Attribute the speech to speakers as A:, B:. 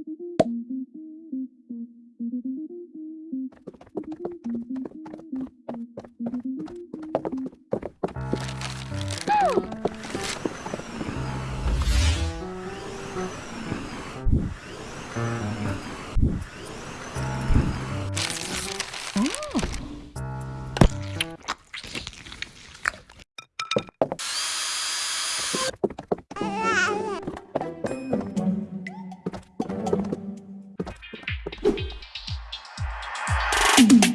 A: you Thank you.